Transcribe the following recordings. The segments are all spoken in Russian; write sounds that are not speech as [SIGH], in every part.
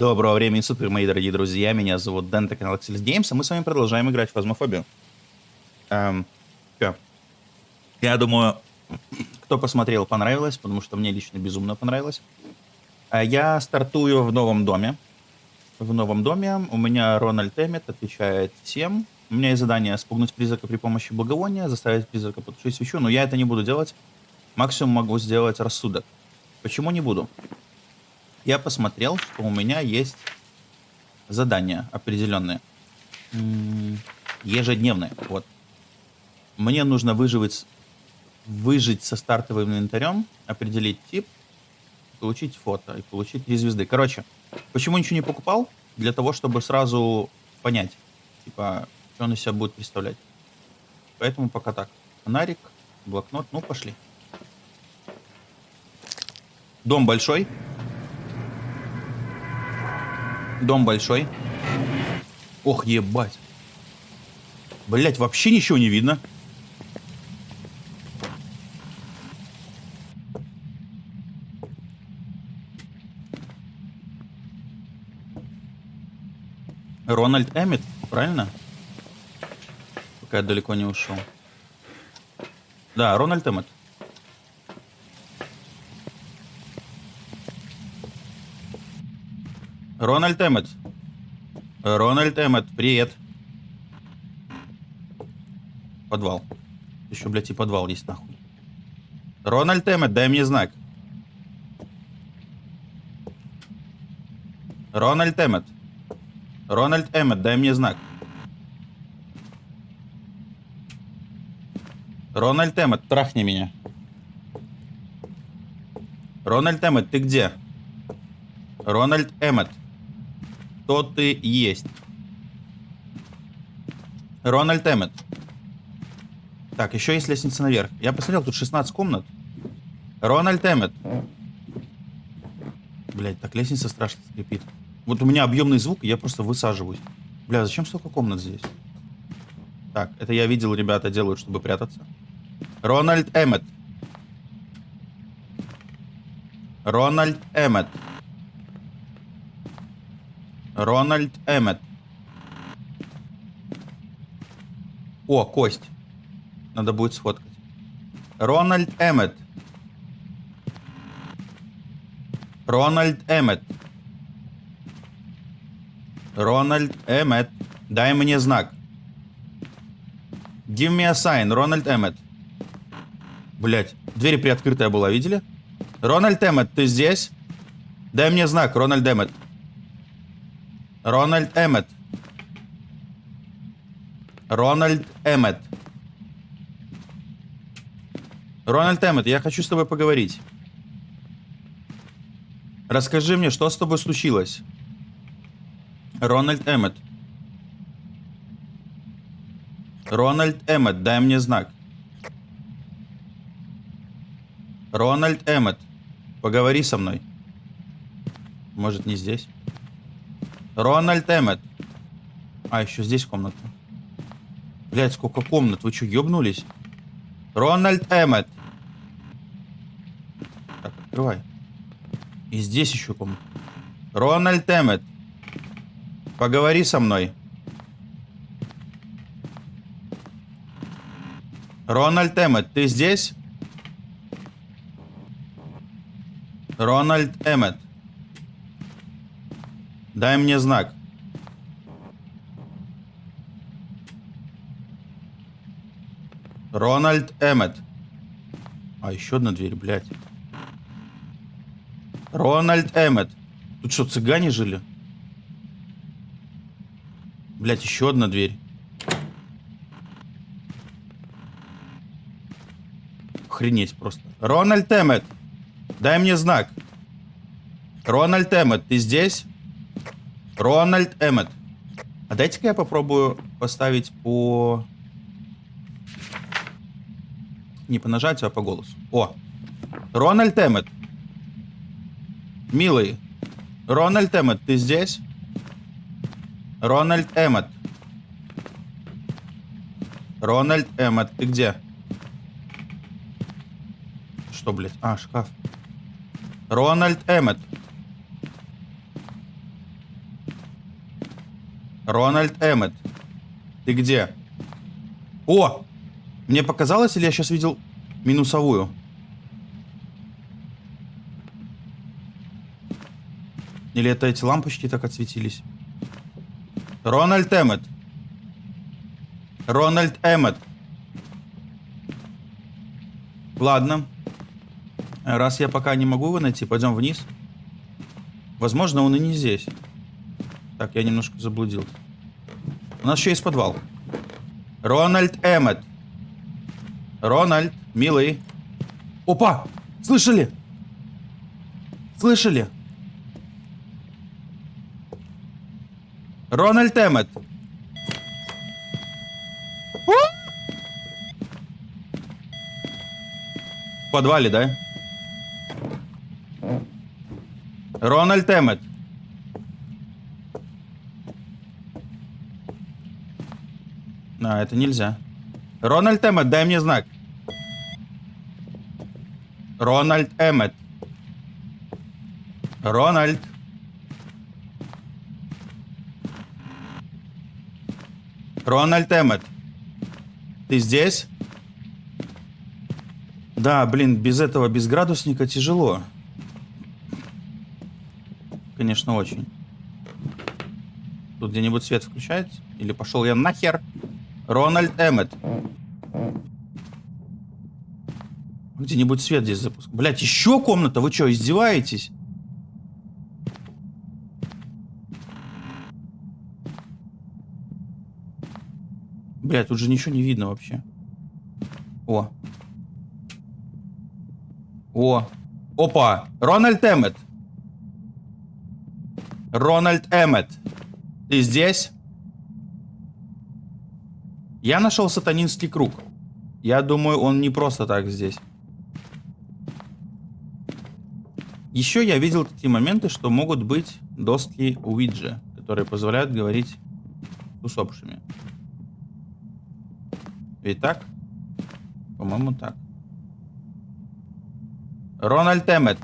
Доброго времени суток, мои дорогие друзья. Меня зовут Дэн, это канал Axelis Games, а мы с вами продолжаем играть в Фазмофобию. Эм, чё? Я думаю, кто посмотрел, понравилось, потому что мне лично безумно понравилось. А Я стартую в новом доме. В новом доме у меня Рональд Эммет отвечает всем. У меня есть задание спугнуть призрака при помощи благовония, заставить призрака потушить свечу, но я это не буду делать. Максимум могу сделать рассудок. Почему не буду? Я посмотрел, что у меня есть задания определенные. Ежедневные. Вот. Мне нужно выживать, выжить со стартовым инвентарем, определить тип, получить фото и получить три звезды. Короче, почему ничего не покупал? Для того, чтобы сразу понять, типа, что он из себя будет представлять. Поэтому пока так. Фонарик, блокнот, ну пошли. Дом большой. Дом большой. Ох, ебать. Блять, вообще ничего не видно. Рональд Эммет, правильно? Пока я далеко не ушел. Да, Рональд Эммет. Рональд Эммет. Рональд Эммет, привет. Подвал. Еще, блядь, и подвал есть нахуй. Рональд Эммет, дай мне знак. Рональд Эммет. Рональд Эммет, дай мне знак. Рональд Эммет, трахни меня. Рональд Эммет, ты где? Рональд Эммет. Кто ты есть? Рональд Эммет. Так, еще есть лестница наверх. Я посмотрел, тут 16 комнат. Рональд Эммет. Блять, так лестница страшно скрипит. Вот у меня объемный звук, я просто высаживаюсь. Бля, зачем столько комнат здесь? Так, это я видел, ребята делают, чтобы прятаться. Рональд Эммет. Рональд Эммет. Рональд Эммет. О, кость. Надо будет сфоткать. Рональд Эммет. Рональд Эммет. Рональд Эммет. Дай мне знак. Give me a sign, Рональд Эммет. Блять, дверь приоткрытая была, видели? Рональд Эммет, ты здесь? Дай мне знак, Рональд Эммет. Рональд Эммет. Рональд Эммет. Рональд Эммет, я хочу с тобой поговорить. Расскажи мне, что с тобой случилось? Рональд Эммет. Рональд Эммет, дай мне знак. Рональд Эммет, поговори со мной. Может, не здесь? Рональд Эммет. А, еще здесь комната. Блять, сколько комнат. Вы что, ебнулись? Рональд Эммет. Так, открывай. И здесь еще комната. Рональд Эммет. Поговори со мной. Рональд Эммет, ты здесь? Рональд Эммет. Дай мне знак. Рональд Эммет. А, еще одна дверь, блядь. Рональд Эммет. Тут что, цыгане жили? Блядь, еще одна дверь. Охренеть просто. Рональд Эммет. Дай мне знак. Рональд Эммет, ты здесь? Рональд Эммет. А дайте-ка я попробую поставить по... Не по нажатию, а по голосу. О! Рональд Эммет. Милый. Рональд Эммет, ты здесь? Рональд Эммет. Рональд Эммет, ты где? Что, блядь? А, шкаф. Рональд Эммет. Рональд Эммет. Ты где? О! Мне показалось, или я сейчас видел минусовую? Или это эти лампочки так отсветились? Рональд Эммет. Рональд Эммет. Ладно. Раз я пока не могу его найти, пойдем вниз. Возможно, он и не здесь. Так, я немножко заблудился. У нас еще есть подвал. Рональд Эммет. Рональд, милый. Опа! Слышали? Слышали? Рональд Эммет. В подвале, да? Рональд Эммет. А, это нельзя. Рональд Эммет, дай мне знак. Рональд Эммет. Рональд. Рональд Эммет. Ты здесь? Да, блин, без этого, без градусника тяжело. Конечно, очень. Тут где-нибудь свет включается? Или пошел я нахер? Рональд Эммет. Где-нибудь свет здесь запуск. Блять, еще комната? Вы что, издеваетесь? Блять, тут же ничего не видно вообще. О. О. Опа. Рональд Эммет. Рональд Эммет. Ты здесь? Я нашел сатанинский круг. Я думаю, он не просто так здесь. Еще я видел такие моменты, что могут быть доски Уиджи, которые позволяют говорить с усопшими. Ведь так? По-моему, так. Рональд Эммет.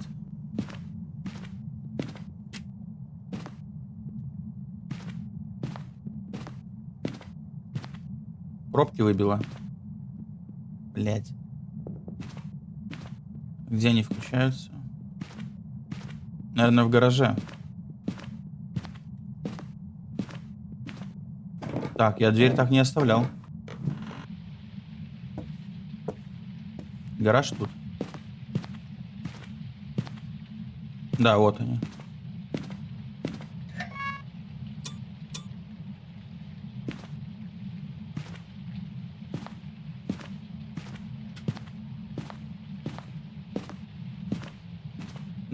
Пробки выбила. Блять. Где они включаются? Наверное, в гараже. Так, я дверь так не оставлял. Гараж тут. Да, вот они.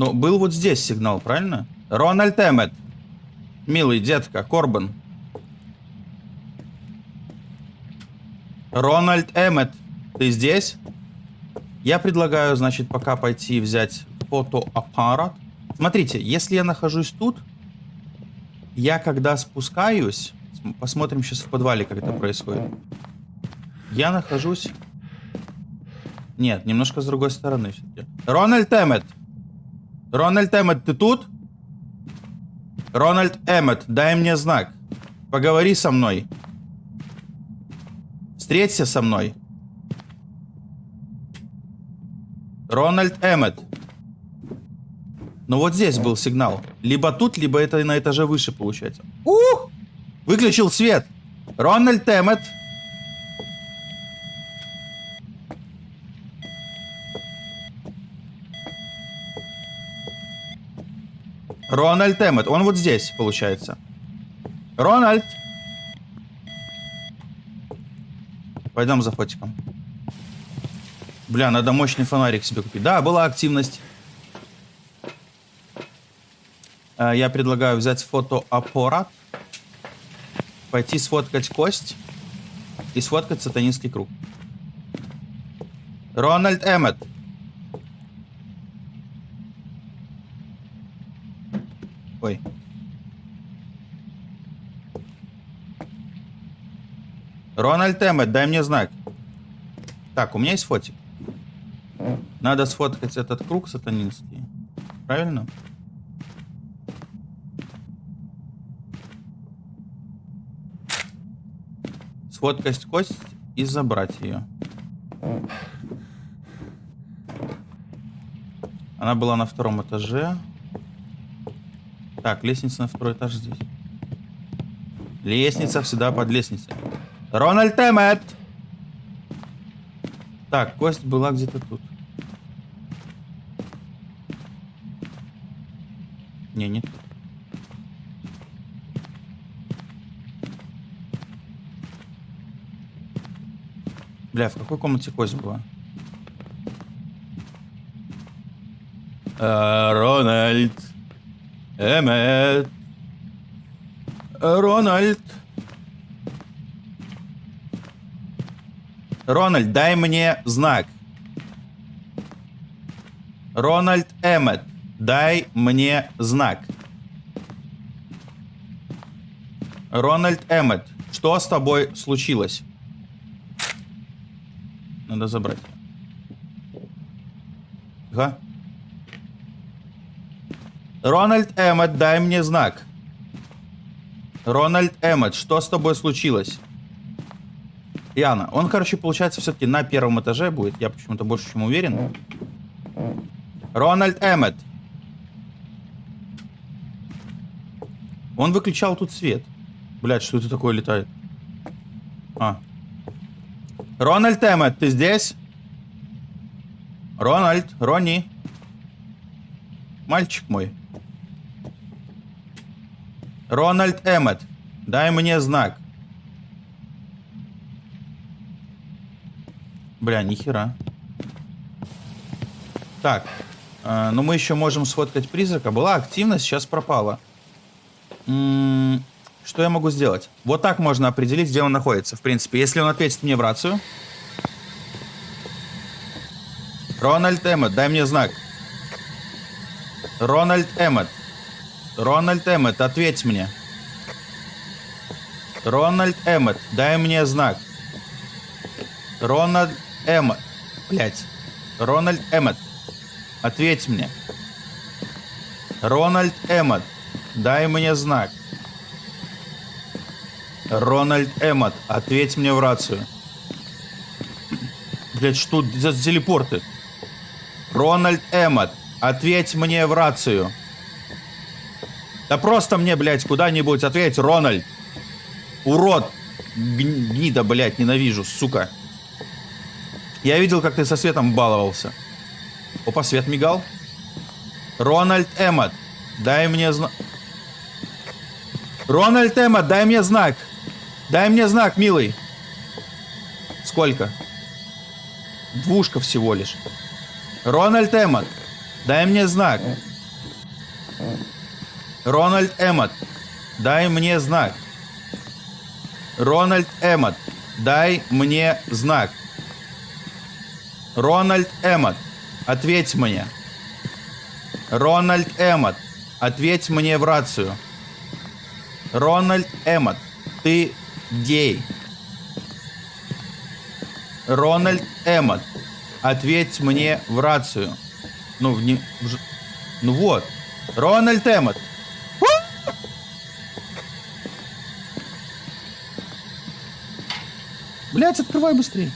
Ну, был вот здесь сигнал, правильно? Рональд Эммет. Милый детка, Корбан. Рональд Эммет, ты здесь? Я предлагаю, значит, пока пойти взять фотоаппарат. Смотрите, если я нахожусь тут, я когда спускаюсь, посмотрим сейчас в подвале, как это происходит. Я нахожусь... Нет, немножко с другой стороны. Рональд Эммет. Рональд Эммет, ты тут? Рональд Эммет, дай мне знак. Поговори со мной. Встреться со мной. Рональд Эммет. Ну вот здесь был сигнал. Либо тут, либо это на этаже выше получается. Ух! Выключил свет. Рональд Эммет. Рональд Эммет. Он вот здесь, получается. Рональд. Пойдем за фотиком. Бля, надо мощный фонарик себе купить. Да, была активность. Э, я предлагаю взять фотоаппарат. Пойти сфоткать кость. И сфоткать сатанинский круг. Рональд Эммет. Ой. Рональд Эммет, дай мне знак. Так, у меня есть фотик. Надо сфоткать этот круг сатанинский. Правильно? Сфоткать кость и забрать ее. Она была на втором этаже. Так, лестница на второй этаж здесь. Лестница всегда под лестницей. Рональд Эммет! Так, кость была где-то тут. Не, нет. Бля, в какой комнате кость была? А, Рональд. Эммет. Рональд. Рональд, дай мне знак. Рональд Эммет, дай мне знак. Рональд Эммет, что с тобой случилось? Надо забрать. Ага. Рональд Эммет, дай мне знак. Рональд Эммет, что с тобой случилось? Яна, он, короче, получается, все-таки на первом этаже будет. Я почему-то больше чем уверен. Рональд Эммет. Он выключал тут свет. Блять, что это такое летает? А. Рональд Эммет, ты здесь? Рональд, Ронни. Мальчик мой. Рональд Эммет, дай мне знак. Бля, нихера. Так. Э, ну, мы еще можем сфоткать призрака. Была активность, сейчас пропала. М -м что я могу сделать? Вот так можно определить, где он находится. В принципе, если он ответит мне в рацию. Рональд Эммет, дай мне знак. Рональд Эммет. Рональд Эммет, ответь мне. Рональд Эммет, дай мне знак. Рональд Эммет. Блять. Рональд Эммет. Ответь мне. Рональд Эммет. Дай мне знак. Рональд Эммет. Ответь мне в рацию. Блять, что за телепорты? Рональд Эммет. Ответь мне в рацию. Да просто мне, блядь, куда-нибудь ответь, Рональд. Урод. Гнида, блядь, ненавижу, сука. Я видел, как ты со светом баловался. Опа, свет мигал. Рональд Эммот, дай мне знак. Рональд Эммот, дай мне знак. Дай мне знак, милый. Сколько? Двушка всего лишь. Рональд Эммот, дай мне знак. Рональд Эммот, дай мне знак. Рональд Эммот, дай мне знак. Рональд Эммот, ответь мне. Рональд Эммот, ответь мне в рацию. Рональд Эммот, ты гей. Рональд Эммот, ответь мне в рацию. Ну, в не, в, ну вот. Рональд Эммот. Блять, открывай быстрее.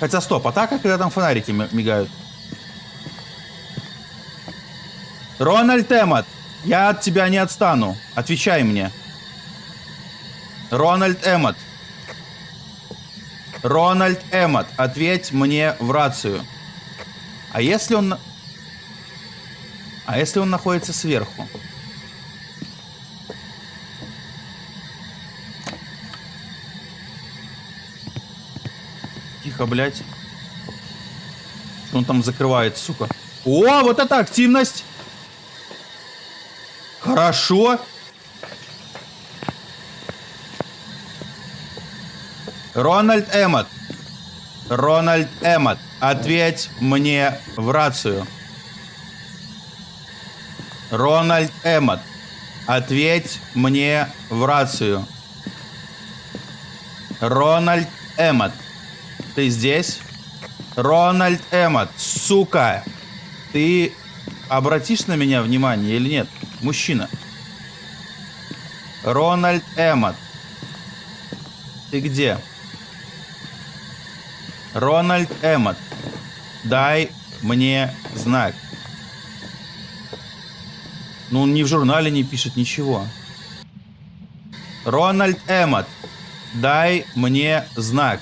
Хотя стоп, атака, когда там фонарики мигают. Рональд Эммот, я от тебя не отстану. Отвечай мне. Рональд Эммот. Рональд Эммот, ответь мне в рацию. А если он... А если он находится сверху? Тихо, блядь. Он там закрывает, сука? О, вот это активность! Хорошо. Рональд Эммот. Рональд Эммот, ответь мне в рацию. Рональд Эммот, ответь мне в рацию. Рональд Эммот, ты здесь? Рональд Эммот, сука! Ты обратишь на меня внимание или нет? Мужчина. Рональд Эммот. ты где? Рональд Эммот, дай мне знак. Ну, он ни в журнале не пишет ничего. Рональд Эммот, дай мне знак.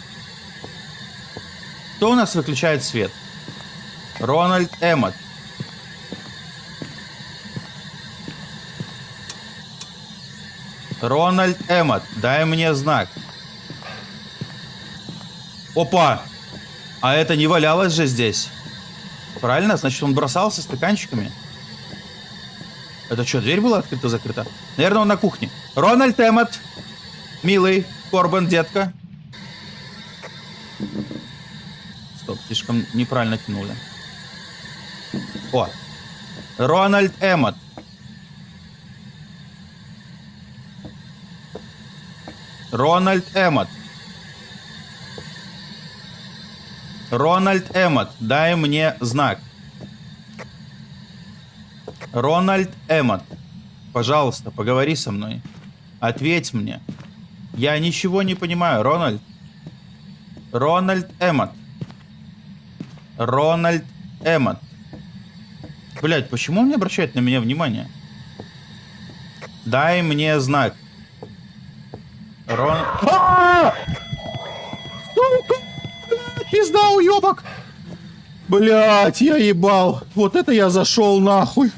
Кто у нас выключает свет? Рональд Эммот. Рональд Эммот, дай мне знак. Опа! А это не валялось же здесь. Правильно? Значит, он бросался стаканчиками. Это что, дверь была открыта-закрыта? Наверное, он на кухне. Рональд Эммот. Милый. Корбан, детка. Стоп, слишком неправильно тянули. О. Рональд Эммот. Рональд Эммот. Рональд Эммот, дай мне знак. Рональд Эммот, пожалуйста, поговори со мной. Ответь мне. Я ничего не понимаю, Рональд. Рональд Эммот. Рональд Эммот. Блять, почему он не обращает на меня внимание? Дай мне знак. Рон... Пизда, уебок! Блять, я ебал. Вот это я зашел нахуй.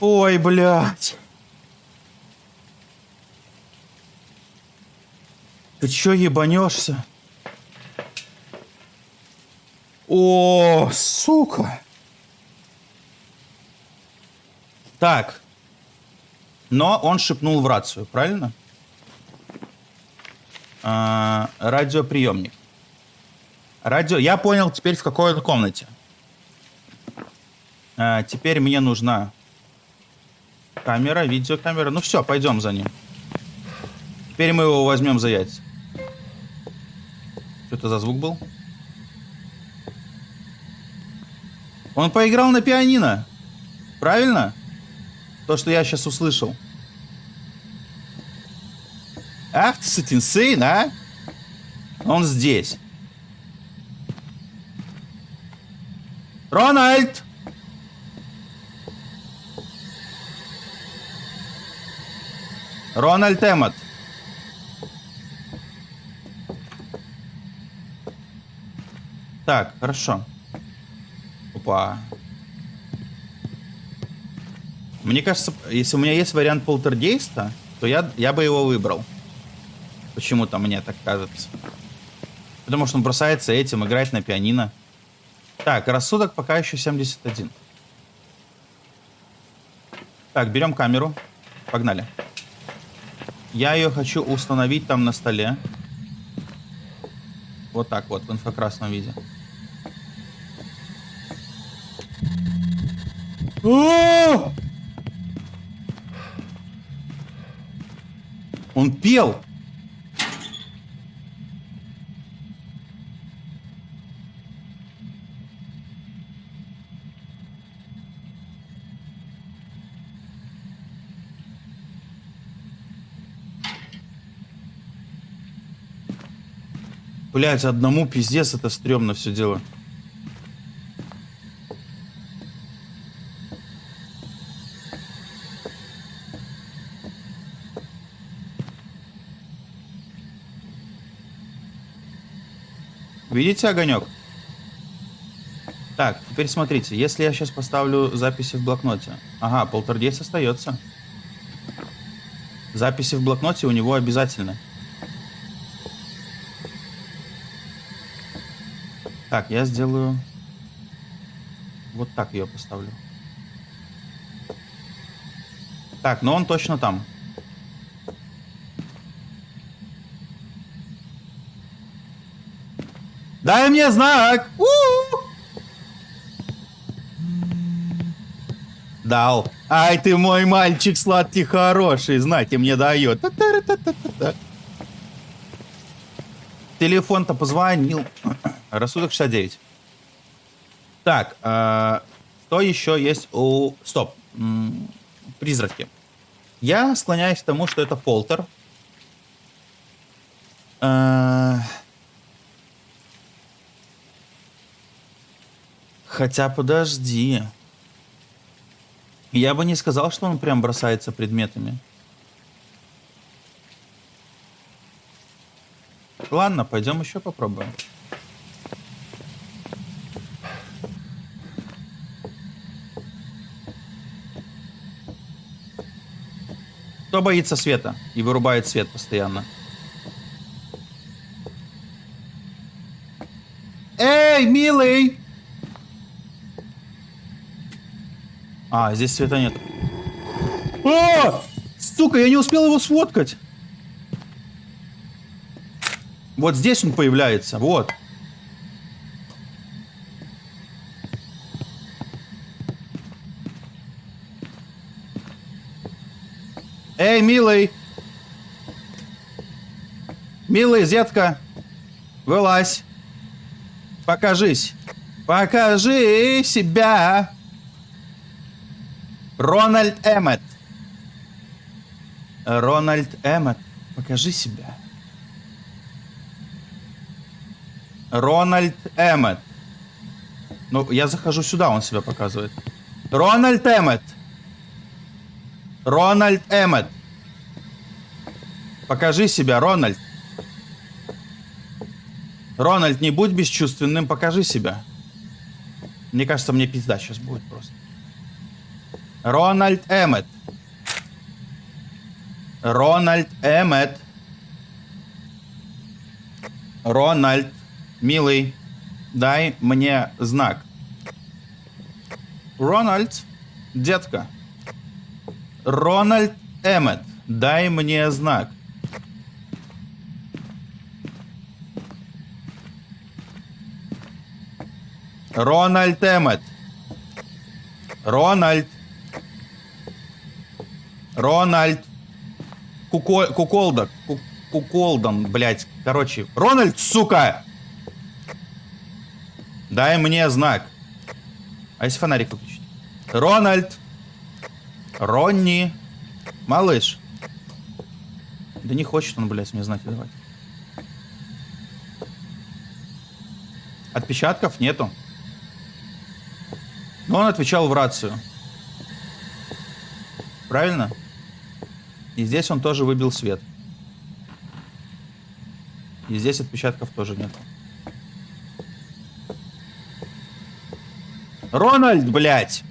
Ой, блядь. Ты чё ебанешься? О, сука. Так. Но он шепнул в рацию, правильно? А, радиоприемник. Радио... Я понял теперь, в какой он комнате. А, теперь мне нужна камера, видеокамера. Ну все, пойдем за ним. Теперь мы его возьмем за яйца. Что это за звук был? Он поиграл на пианино. Правильно? То, что я сейчас услышал. Ах ты, сын, а? Он здесь. Рональд! Рональд Эммот. Так, хорошо. Опа. Мне кажется, если у меня есть вариант полтергейста, то я, я бы его выбрал. Почему-то мне так кажется. Потому что он бросается этим, играть на пианино. Так, рассудок пока еще 71. Так, берем камеру. Погнали. Я ее хочу установить там на столе. Вот так вот, в инфокрасном виде. Он пел. Блять, одному пиздец это стрёмно все дело. Видите огонек? Так, теперь смотрите, если я сейчас поставлю записи в блокноте. Ага, полтергейст остается. Записи в блокноте у него обязательно. Так, я сделаю... Вот так ее поставлю. Так, но он точно там. Дай мне знак! У -у -у! Дал. Ай ты мой мальчик сладкий хороший, знаки мне дает. Телефон-то позвонил. Рассудок 69. Так, э, что еще есть у... Стоп. М -м, призраки. Я склоняюсь к тому, что это полтер. А, Хотя подожди. Я бы не сказал, что он прям бросается предметами. Ладно, пойдем еще попробуем. Кто боится света и вырубает свет постоянно? Эй, милый! А, здесь света нет. О! Сука, я не успел его сфоткать. Вот здесь он появляется, вот. Эй, милый! Милый, зетка! Вылазь! Покажись! Покажи себя! Рональд Эммет. Рональд Эммет, покажи себя. Рональд Эммет. Ну, я захожу сюда, он себя показывает. Рональд Эммет. Рональд Эммет. Покажи себя, Рональд. Рональд, не будь бесчувственным, покажи себя. Мне кажется, мне пизда сейчас будет просто. Рональд Эммет. Рональд Эммет. Рональд, милый, дай мне знак. Рональд, детка. Рональд Эммет, дай мне знак. Рональд Эммет. Рональд. Рональд. Куко... Куколда. Ку... Куколдан, блядь. Короче. Рональд, сука! Дай мне знак. А если фонарик выключить? Рональд. Ронни. Малыш. Да не хочет он, блядь, мне знаки давать. Отпечатков нету. Но он отвечал в рацию. Правильно? И здесь он тоже выбил свет. И здесь отпечатков тоже нет. Рональд, блядь!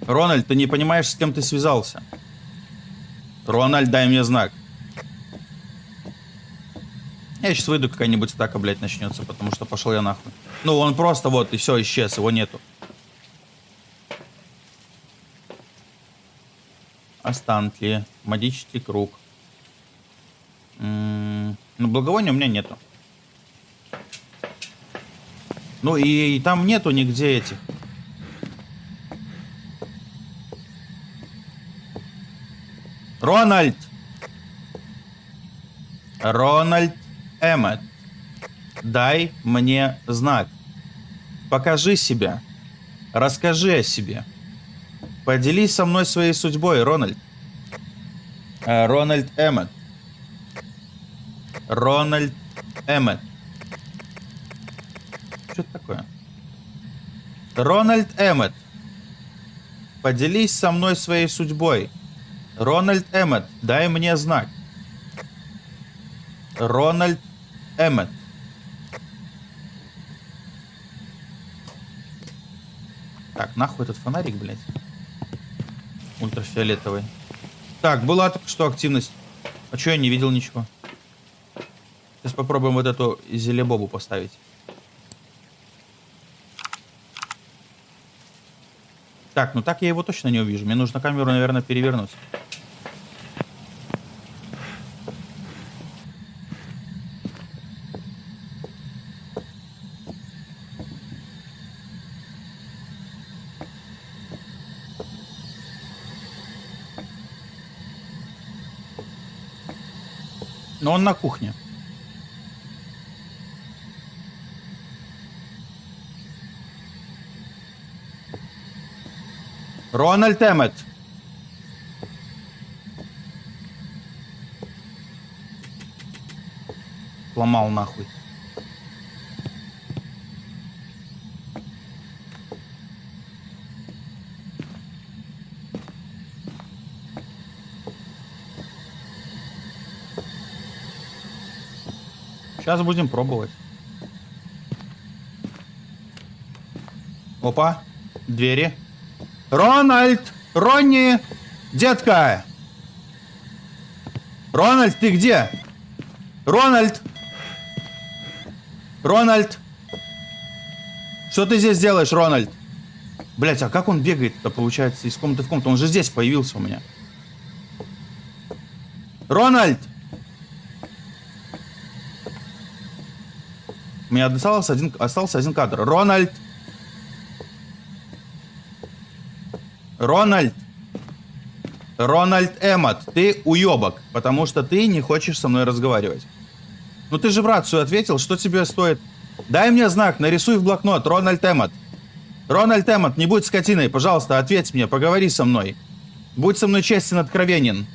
Рональд, ты не понимаешь, с кем ты связался. Рональд, дай мне знак. Я сейчас выйду, какая-нибудь атака, блядь, начнется, потому что пошел я нахуй. Ну, он просто вот, и все, исчез, его нету. Останки. Магический круг. -м, ну, благовония у меня нету. Ну, и, и там нету нигде этих. Рональд! Рональд Эммет, дай мне знак. Покажи себя. Расскажи о себе. Поделись со мной своей судьбой, Рональд. Э, Рональд Эммет. Рональд Эммет. Что это такое? Рональд Эммет. Поделись со мной своей судьбой. Рональд Эммет, дай мне знак. Рональд Эммет. Так, нахуй этот фонарик, блядь. Ультрафиолетовый. Так, была только что активность. А что я не видел ничего? Сейчас попробуем вот эту зелебобу поставить. Так, ну так я его точно не увижу. Мне нужно камеру, наверное, перевернуть. Но он на кухне. Рональд Эммет. Ломал нахуй. Сейчас будем пробовать. Опа. Двери. Рональд! Ронни! Детка! Рональд, ты где? Рональд! Рональд! Что ты здесь делаешь, Рональд? Блять, а как он бегает-то, получается, из комнаты в комнату? Он же здесь появился у меня. Рональд! У меня остался один, остался один кадр. Рональд! Рональд! Рональд Эммот, ты уебок, потому что ты не хочешь со мной разговаривать. Ну ты же в рацию ответил, что тебе стоит? Дай мне знак, нарисуй в блокнот, Рональд Эммот. Рональд Эммот, не будь скотиной, пожалуйста, ответь мне, поговори со мной. Будь со мной честен, откровенен.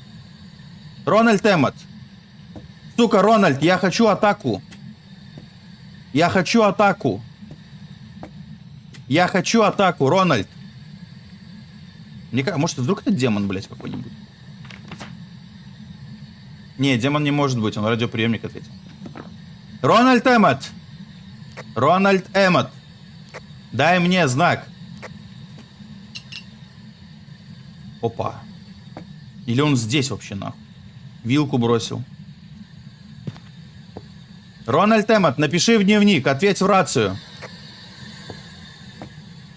Рональд Эммот. Сука, Рональд, я хочу атаку. Я хочу атаку. Я хочу атаку, Рональд. Мне кажется, может, вдруг это демон, блядь, какой-нибудь? Не, демон не может быть, он радиоприемник ответил. Рональд Эммот! Рональд Эммот! Дай мне знак. Опа. Или он здесь вообще, нахуй? Вилку бросил. Рональд Эммот, напиши в дневник, ответь в рацию.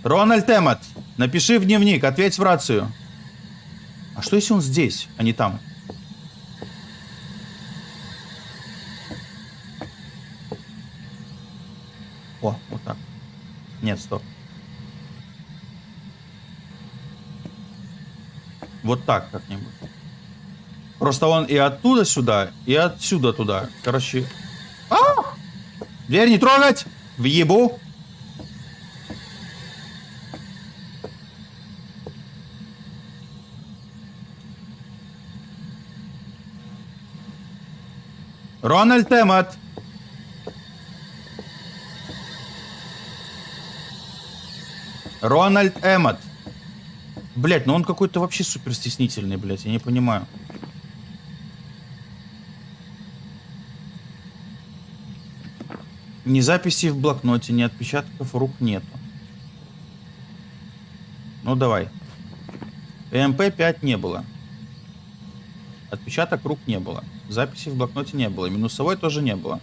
Рональд Эммот, напиши в дневник, ответь в рацию. А что если он здесь, а не там? О, вот так. Нет, стоп. Вот так как-нибудь. Просто он и оттуда сюда, и отсюда туда. Короче, а! Дверь не трогать! Въебу! Рональд Эммот! Рональд Эммот! Блять, ну он какой-то вообще супер стеснительный, блять, я не понимаю. Ни записи в блокноте, ни отпечатков рук нету. Ну давай. МП-5 не было. Отпечаток рук не было. Записи в блокноте не было. Минусовой тоже не было.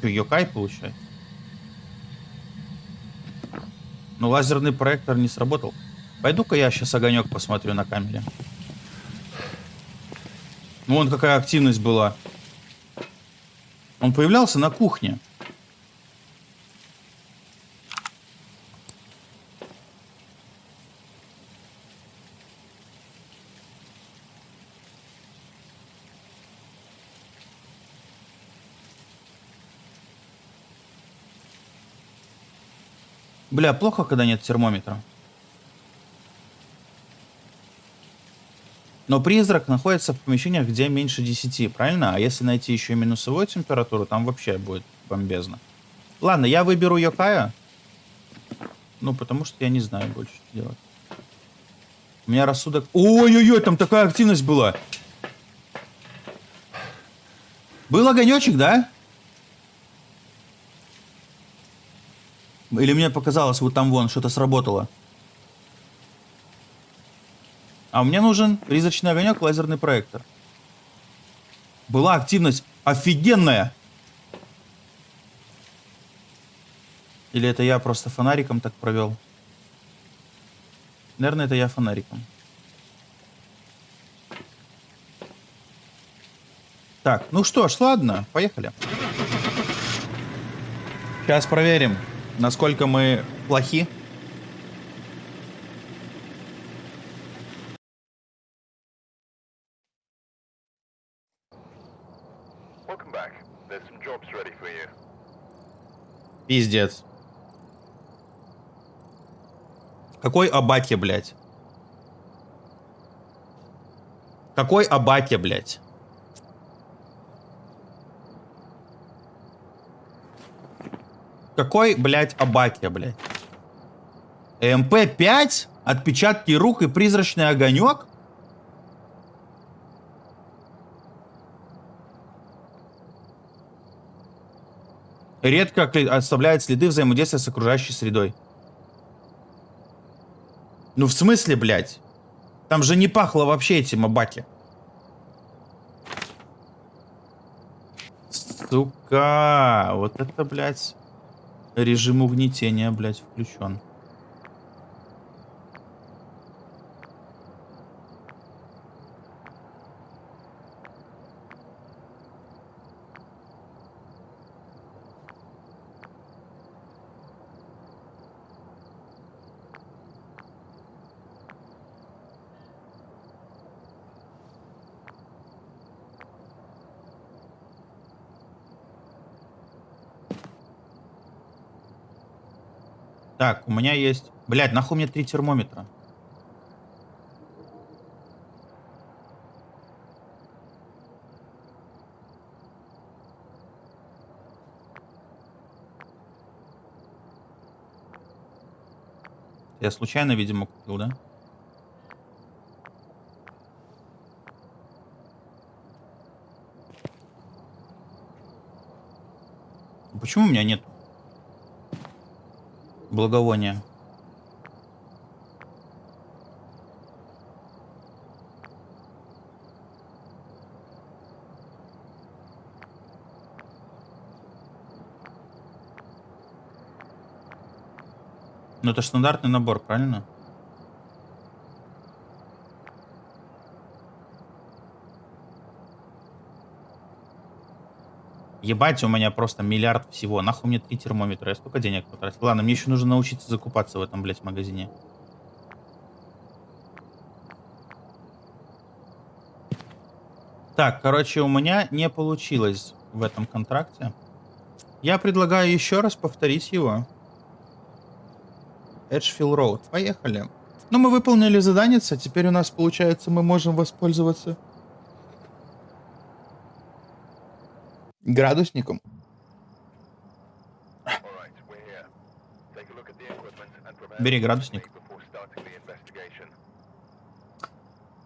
Что, Йокай получается? Ну, лазерный проектор не сработал. Пойду-ка я сейчас огонек посмотрю на камере. Ну, вон какая активность была. Он появлялся на кухне. Бля, плохо, когда нет термометра. Но призрак находится в помещениях, где меньше 10, правильно? А если найти еще и минусовую температуру, там вообще будет бомбезно. Ладно, я выберу Йокая. Ну, потому что я не знаю больше, что делать. У меня рассудок... Ой-ой-ой, там такая активность была. Был огонечек, да? Или мне показалось, вот там вон что-то сработало. А мне нужен призрачный огонек, лазерный проектор. Была активность офигенная. Или это я просто фонариком так провел? Наверное, это я фонариком. Так, ну что ж, ладно, поехали. Сейчас проверим, насколько мы плохи. Пиздец. Какой Абаке, блядь? Какой Абаке, блядь? Какой, блядь, Абаке, блядь? МП-5? Отпечатки рук и призрачный огонек? Редко оставляет следы взаимодействия с окружающей средой. Ну в смысле, блядь? Там же не пахло вообще эти мабаки. Сука, вот это, блядь, режим угнетения, блядь, включен. Так, у меня есть... Блядь, нахуй мне три термометра? Я случайно, видимо, купил, да? Почему у меня нет благовония. Ну это стандартный набор, правильно? Ебать, у меня просто миллиард всего. Нахуй мне три термометра. Я столько денег потратил. Ладно, мне еще нужно научиться закупаться в этом, блядь, магазине. Так, короче, у меня не получилось в этом контракте. Я предлагаю еще раз повторить его. Эджфилл Роуд. Поехали. Ну, мы выполнили задание, теперь у нас, получается, мы можем воспользоваться градусником. Бери градусник.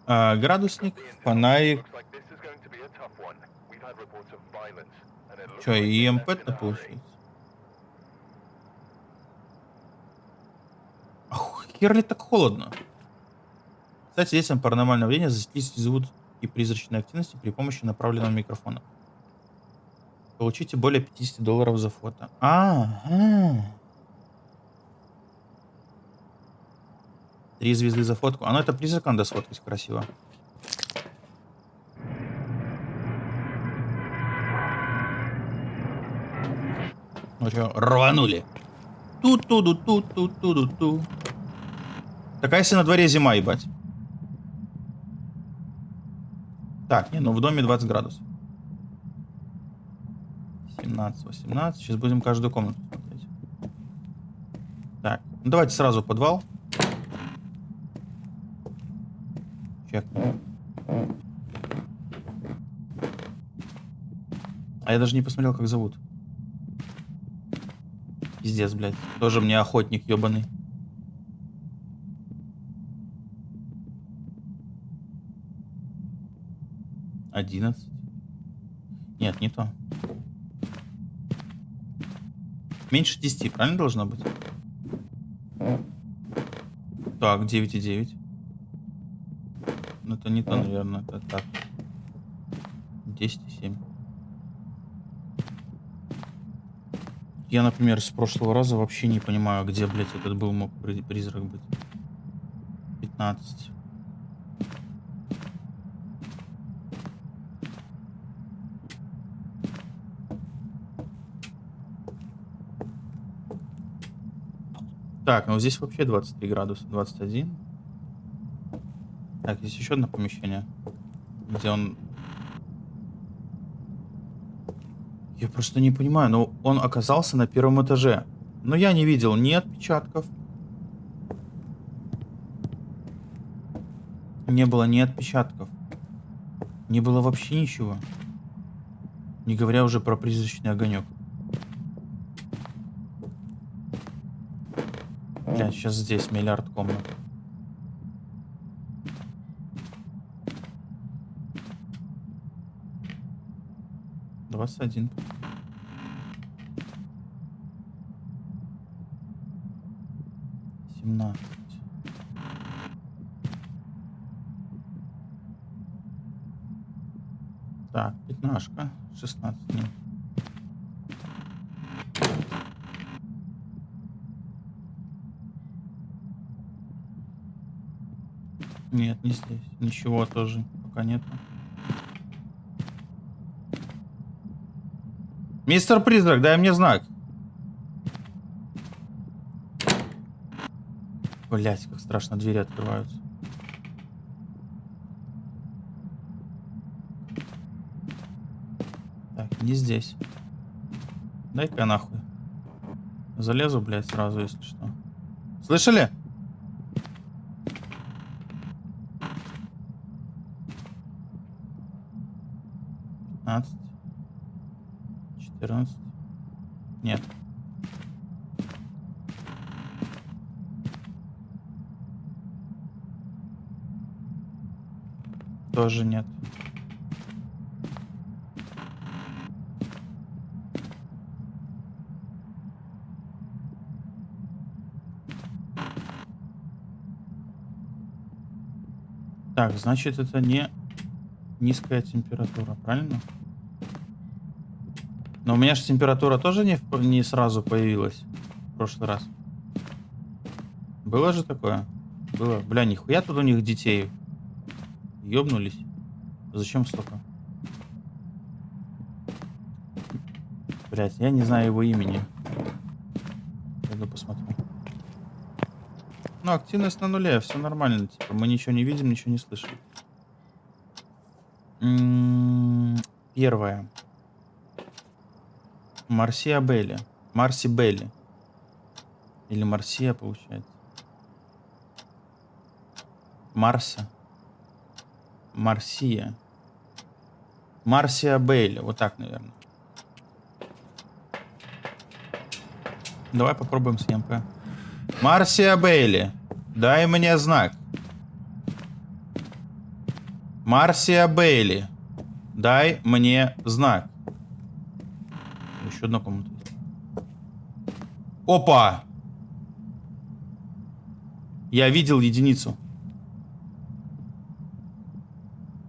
А, градусник, фонарик. Че, и МП-то получается? Ах, хер ли так холодно? Кстати, действием паранормального явления засеклись звук и призрачной активности при помощи направленного микрофона. Получите более 50 долларов за фото. А, ага. Три звезды за фотку. А ну это призрак надо сфоткать красиво. Ну что, рванули. Ту-ту-ду-ту-ту-ту-ту-ту. Такая если на дворе зима, ебать. Так, не, ну в доме 20 градусов. 17, 18. Сейчас будем каждую комнату смотреть. Так, ну давайте сразу подвал. Чек. А я даже не посмотрел, как зовут. Пиздец, блядь. Тоже мне охотник ебаный. Одиннадцать. Нет, не то. Меньше 10, правильно должно быть? Так, 9,9. Ну, это не то, наверное. Это так. 10,7. Я, например, с прошлого раза вообще не понимаю, где, блядь, этот был мог призрак быть. 15. Так, ну здесь вообще 23 градуса, 21. Так, здесь еще одно помещение, где он... Я просто не понимаю, но он оказался на первом этаже. Но я не видел ни отпечатков. Не было ни отпечатков. Не было вообще ничего. Не говоря уже про призрачный огонек. Сейчас здесь миллиард комнат. Двадцать один. Семнадцать. Так, пятнашка. Шестнадцать. Нет. Не здесь. Ничего тоже пока нет. Мистер Призрак, дай мне знак. Блять, как страшно двери открываются. Так, не здесь. Дай-ка нахуй. Залезу, блядь, сразу, если что. Слышали? 15, 14. Нет. Тоже нет. Так, значит, это не низкая температура, правильно? Но у меня же температура тоже не, не сразу появилась в прошлый раз. Было же такое? Было. Бля, нихуя тут у них детей. Ёбнулись. Зачем столько? Блять, я не знаю его имени. Пойду посмотрю. Ну, активность на нуле, все нормально. Типа, мы ничего не видим, ничего не слышим. М -м первое. Марсия Белли. Марси Белли. Или Марсия, получается. Марса. Марсия. Марсия Белли. Вот так, наверное. Давай попробуем с ЕМП. Марсия Бейли. Дай мне знак. Марсия Бейли. Дай мне знак. Еще одна комната. Опа! Я видел единицу.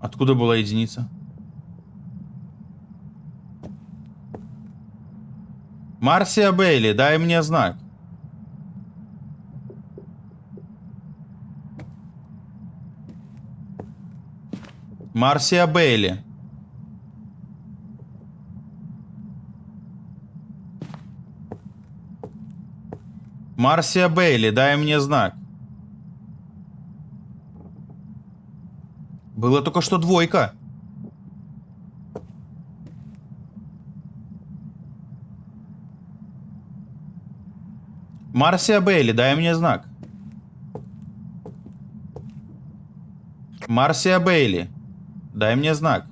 Откуда была единица? Марсия Бейли, дай мне знак. Марсия Бейли. Марсия Бейли, дай мне знак. Было только что двойка. Марсия Бейли, дай мне знак. Марсия Бейли, дай мне знак.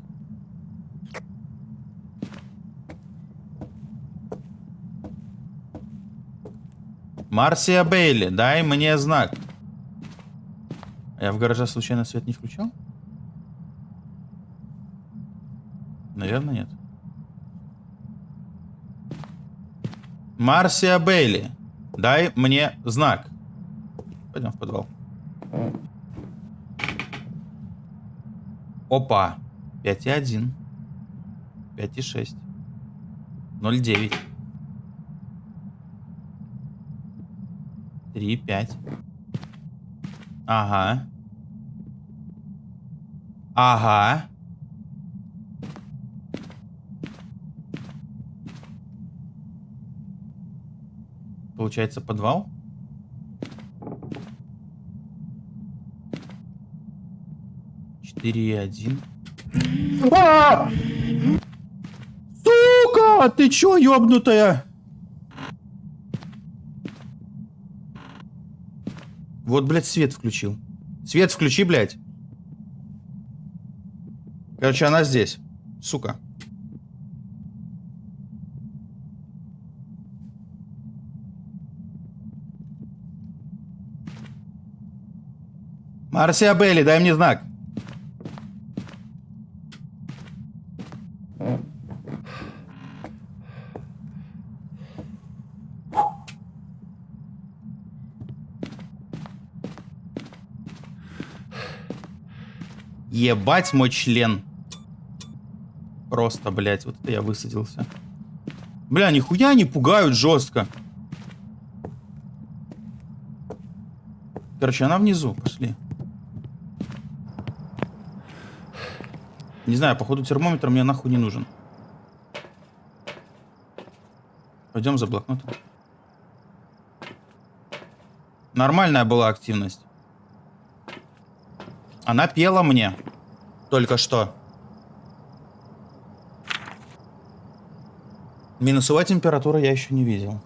Марсия Бейли, дай мне знак. Я в гараже случайно свет не включал? Наверное, нет. Марсия Бейли, дай мне знак. Пойдем в подвал. Опа. 5,1. 5,6. 0,9. Три, пять. Ага. Ага. Получается подвал? Четыре один. А! Сука! Ты чё, ёбнутая? Вот, блядь, свет включил. Свет включи, блядь. Короче, она здесь. Сука. Марсиабелли, дай мне знак. Ебать мой член. Просто, блядь, вот это я высадился. Бля, нихуя не пугают жестко. Короче, она внизу. Пошли. Не знаю, походу термометр мне нахуй не нужен. Пойдем за блокнотом. Нормальная была активность. Она пела мне. Только что. Минусовая температура я еще не видел.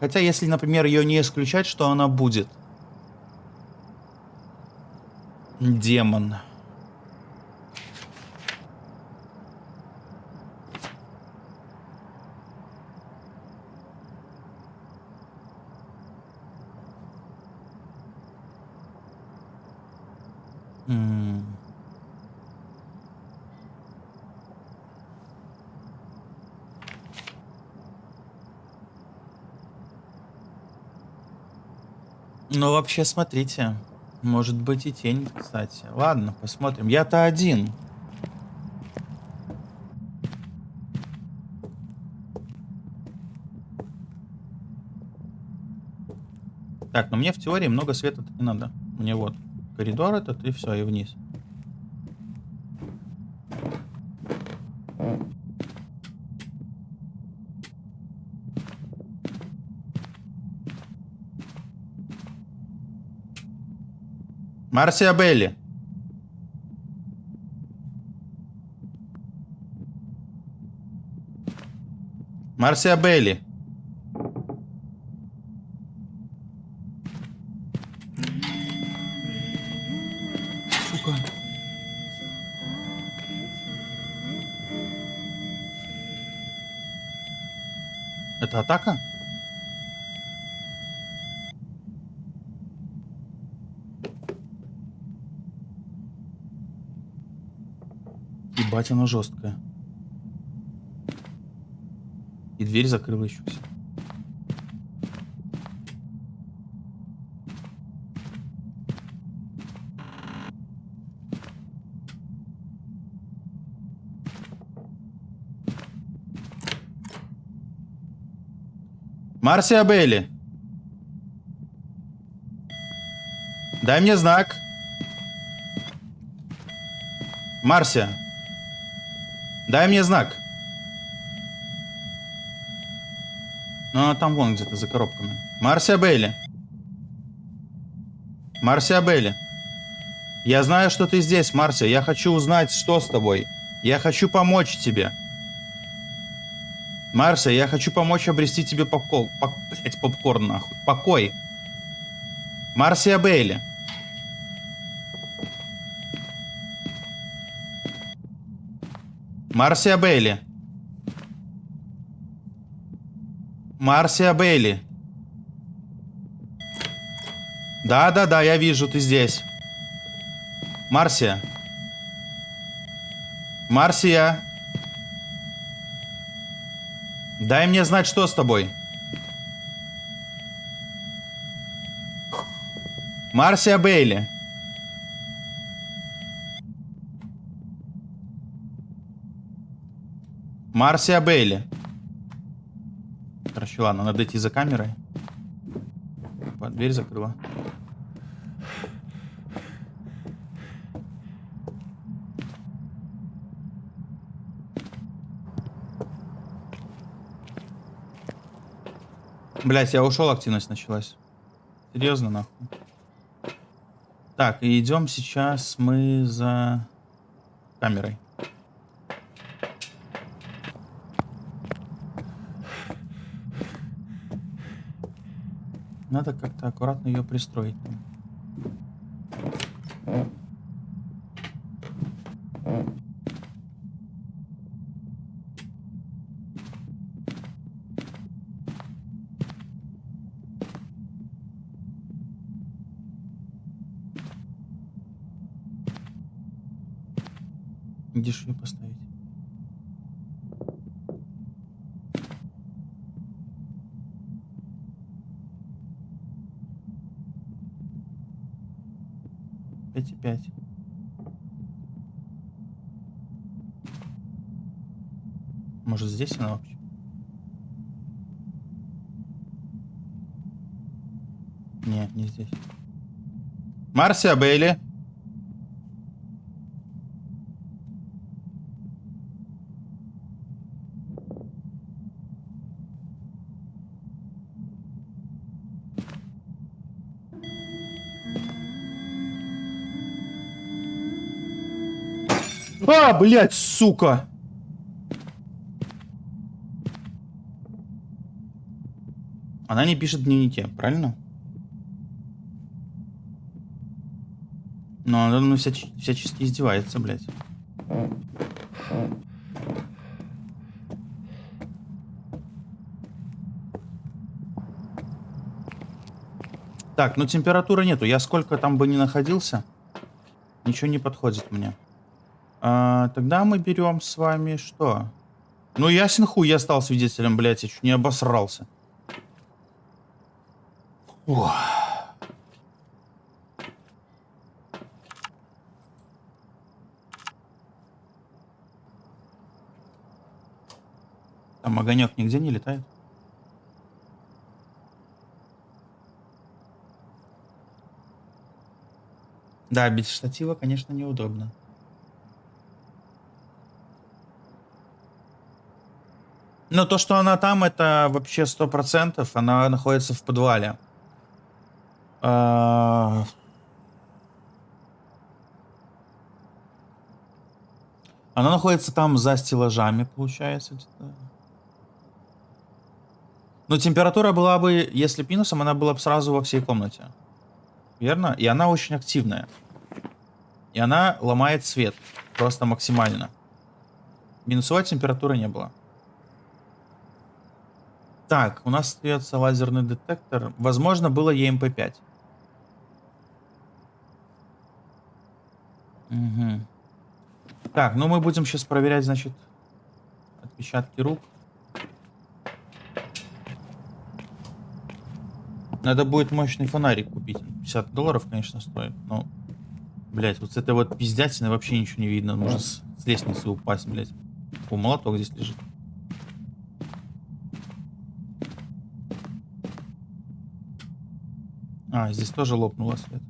Хотя, если, например, ее не исключать, что она будет. Демон. М. Ну, вообще, смотрите. Может быть и тень, кстати. Ладно, посмотрим. Я-то один. Так, но мне в теории много света не надо. Мне вот коридор этот и все, и вниз. Марсия Белли. Марсия Белли. Сука. Это атака? Ебать, оно жесткое. И дверь закрыла еще все. Марсия Белли. Дай мне знак. Марсия. Дай мне знак. Ну, она там вон где-то за коробками. Марсия Бейли. Марсия Бейли. Я знаю, что ты здесь, Марсия. Я хочу узнать, что с тобой. Я хочу помочь тебе. Марсия, я хочу помочь обрести тебе попкорн. Пок... Блять, попкорн нахуй. Покой. Марсия Бейли. Марсия Бейли. Марсия Бейли. Да-да-да, я вижу, ты здесь. Марсия. Марсия. Дай мне знать, что с тобой. Марсия Бейли. Марсия Бейли. Короче, ладно, надо идти за камерой. Дверь закрыла. Блять, я ушел, активность началась. Серьезно, нахуй. Так, идем сейчас мы за камерой. Надо как-то аккуратно ее пристроить. Где поставить? Может здесь она вообще? Не, не здесь. Марсия Бейли. А, блядь, сука! Она не пишет в дневнике, правильно? Но она ну, вся, всячески издевается, блядь. Так, ну температуры нету. Я сколько там бы ни находился, ничего не подходит мне. А, тогда мы берем с вами что? Ну, ясен хуй, я стал свидетелем, блядь, я чуть не обосрался. Ох. Там огонек нигде не летает? Да, без штатива, конечно, неудобно. Но то, что она там, это вообще сто процентов. Она находится в подвале. А... Она находится там за стеллажами, получается. Но температура была бы, если минусом, она была бы сразу во всей комнате. Верно? И она очень активная. И она ломает свет. Просто максимально. Минусовой температуры не было. Так, у нас остается лазерный детектор. Возможно, было EMP5. Угу. Так, ну мы будем сейчас проверять, значит, отпечатки рук. Надо будет мощный фонарик купить. 50 долларов, конечно, стоит, но... Блять, вот с этой вот пиздятины вообще ничего не видно. Можно с, с лестницы упасть, блять. О, молоток здесь лежит. А, здесь тоже лопнуло свет.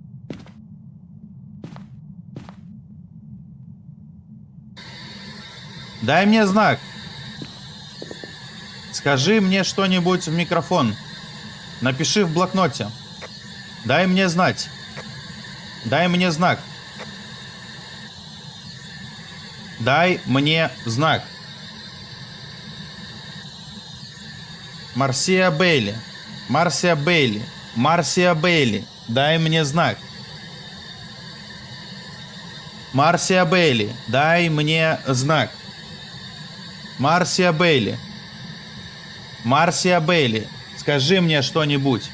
Дай мне знак. Скажи мне что-нибудь в микрофон. Напиши в блокноте. Дай мне знать. Дай мне знак. Дай мне знак. Марсия Бейли. Марсия Бейли. Марсия Бейли, дай мне знак. Марсия Бейли, дай мне знак. Марсия Бейли. Марсия Бейли, скажи мне что-нибудь.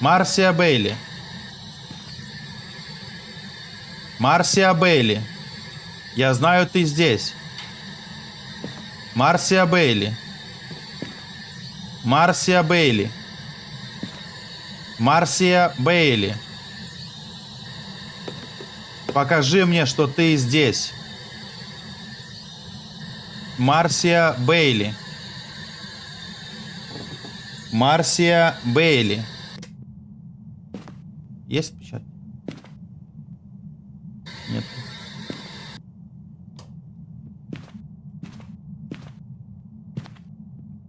Марсия Бейли. Марсия Бейли. Я знаю, ты здесь. Марсия Бейли. Марсия Бейли. Марсия Бейли. Покажи мне, что ты здесь. Марсия Бейли. Марсия Бейли. Есть печать? Нет.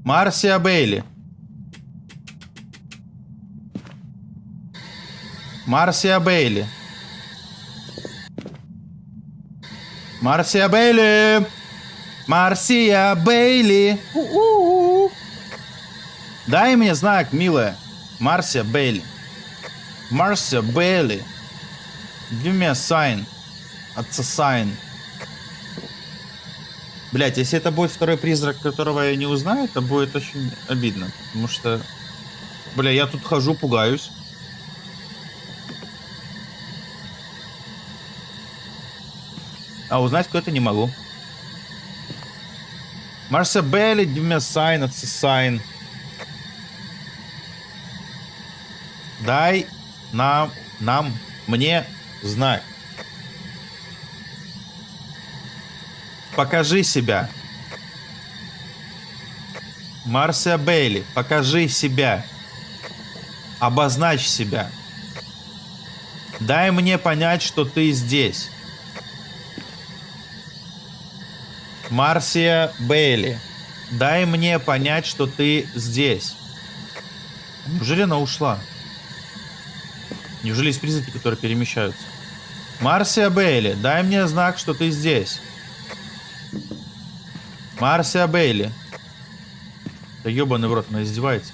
Марсия Бейли. Марсия Бейли. Марсия Бейли. Марсия Бейли. У -у -у. Дай мне знак, милая. Марсия Бейли. Марсия Бейли. Give me a sign. Отца sign. Блять, если это будет второй призрак, которого я не узнаю, это будет очень обидно. Потому что, бля, я тут хожу, пугаюсь. А узнать, кто это, не могу. Марса Белли, give me a sign, it's a sign. Дай нам, нам, мне знать. Покажи себя. Марсия Бейли, покажи себя. Обозначь себя. Дай мне понять, что ты здесь. Марсия Бейли, дай мне понять, что ты здесь. Неужели она ушла? Неужели есть призраки, которые перемещаются? Марсия Бейли, дай мне знак, что ты здесь. Марсия Бейли. Да ебаный в рот, она издевается.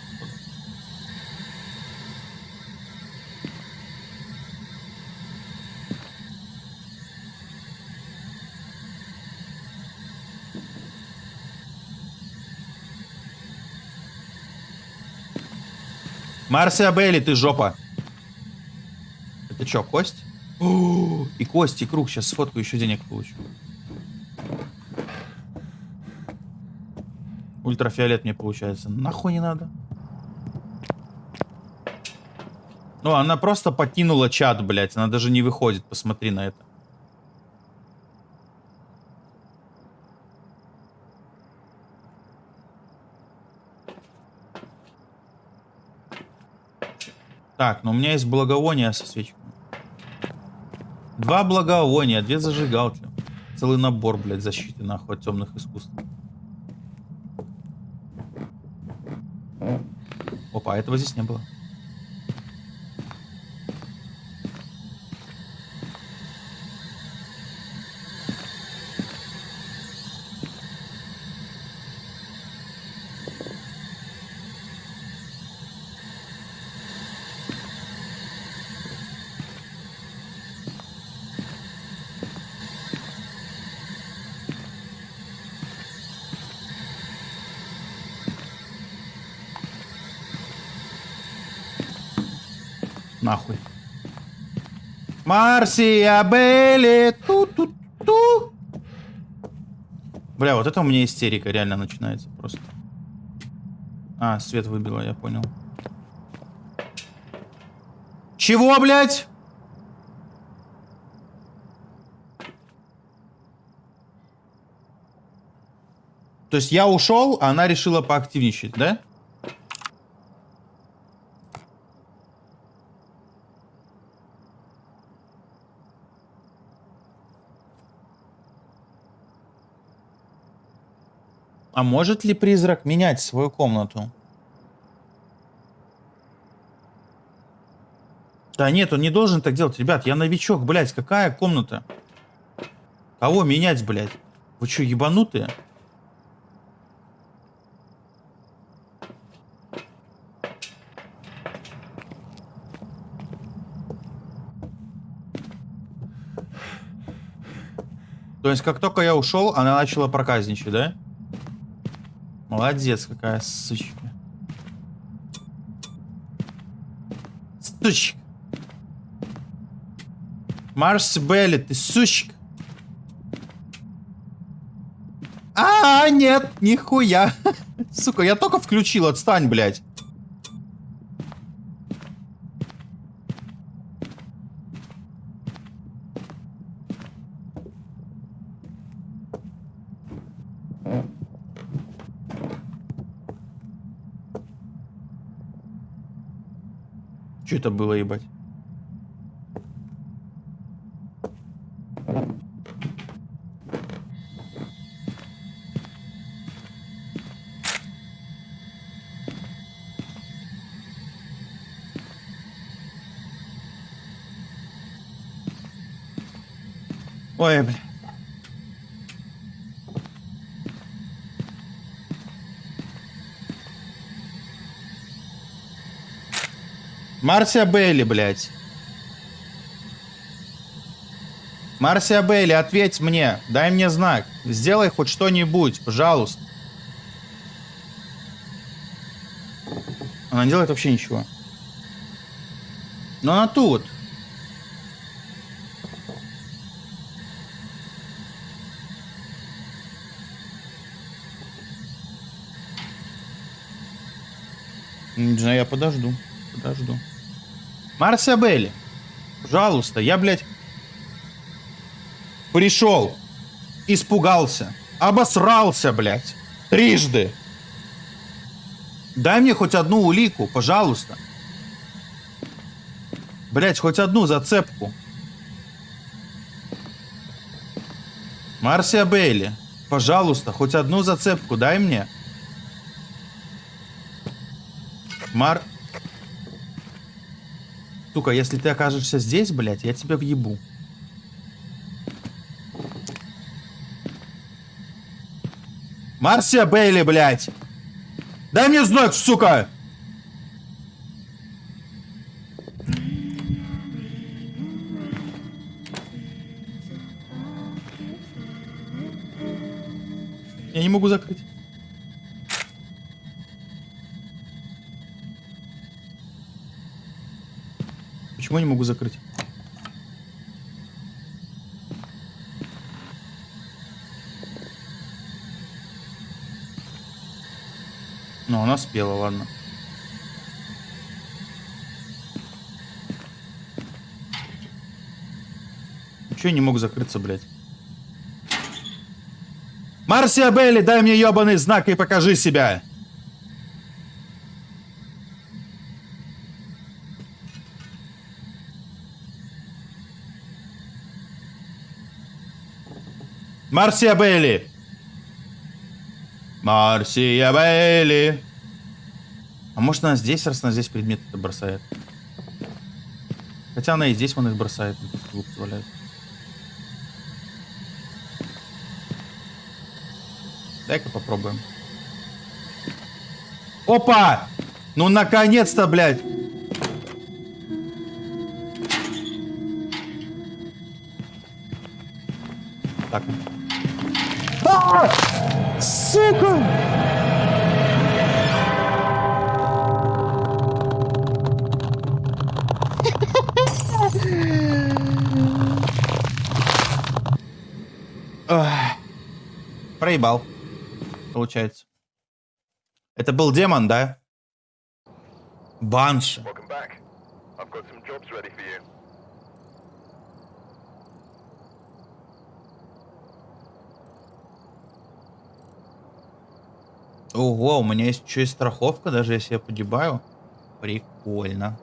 Марсия Бейли, ты жопа. Это что, кость? О, и кость, и круг. Сейчас сфоткаю, еще денег получу. Ультрафиолет мне получается. Нахуй не надо. Ну, она просто покинула чат, блядь. Она даже не выходит. Посмотри на это. Так, ну у меня есть благовония со свечками. Два благовония, две зажигалки. Целый набор, блядь, защиты, нахуй, от темных искусств. Опа, этого здесь не было. Нахуй. Марсия Белли. Ту-ту-ту. Бля, вот это у меня истерика реально начинается просто. А, свет выбило, я понял. Чего, блядь? То есть я ушел, а она решила поактивничать, да? А может ли призрак менять свою комнату? Да нет, он не должен так делать. Ребят, я новичок, блядь. Какая комната? Кого менять, блядь? Вы что, ебанутые? То есть, как только я ушел, она начала проказничать, да? Молодец, какая сучка. Сучка. Марс Белли, ты сучка. А, нет, нихуя. [LAUGHS] Сука, я только включил, отстань, блядь. Это было, ебать? Ой, бля. Марсия Бейли, блядь. Марсия Бейли, ответь мне. Дай мне знак. Сделай хоть что-нибудь, пожалуйста. Она не делает вообще ничего. Но она тут. Не знаю, я подожду. Подожду. Марся Белли, пожалуйста, я, блядь, пришел, испугался, обосрался, блядь, трижды. Дай мне хоть одну улику, пожалуйста. Блять, хоть одну зацепку. Марсия Бейли, пожалуйста, хоть одну зацепку дай мне. Мар... Сука, если ты окажешься здесь, блядь, я тебя въебу. Марсия Бейли, блядь! Дай мне знак, сука! Я не могу закрыть. Почему не могу закрыть? Ну, она спела, ладно. Чего я не мог закрыться, блядь? Марсия Белли, дай мне ебаный знак и покажи себя! Марсия Белли! Марсия Белли! А может она здесь, раз она здесь предмет это бросает? Хотя она и здесь вон их бросает, валяют. Дай-ка попробуем. Опа! Ну наконец-то, блядь! Так. Сука! Проебал. Получается. Это был демон, да? Банши. Ого, у меня есть еще и страховка, даже если я погибаю. Прикольно.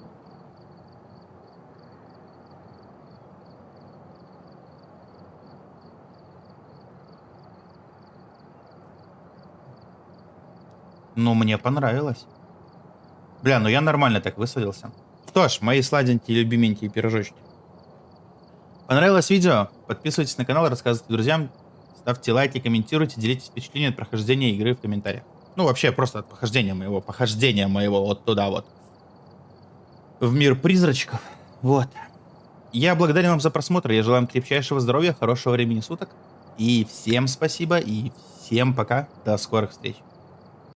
Ну, мне понравилось. Бля, ну я нормально так высадился. Что ж, мои сладенькие, любименькие пирожочки. Понравилось видео? Подписывайтесь на канал, рассказывайте друзьям, ставьте лайки, комментируйте, делитесь впечатлениями от прохождения игры в комментариях. Ну, вообще, просто от похождения моего, похождения моего вот туда вот. В мир призрачков. Вот. Я благодарен вам за просмотр, я желаю вам крепчайшего здоровья, хорошего времени суток. И всем спасибо, и всем пока, до скорых встреч.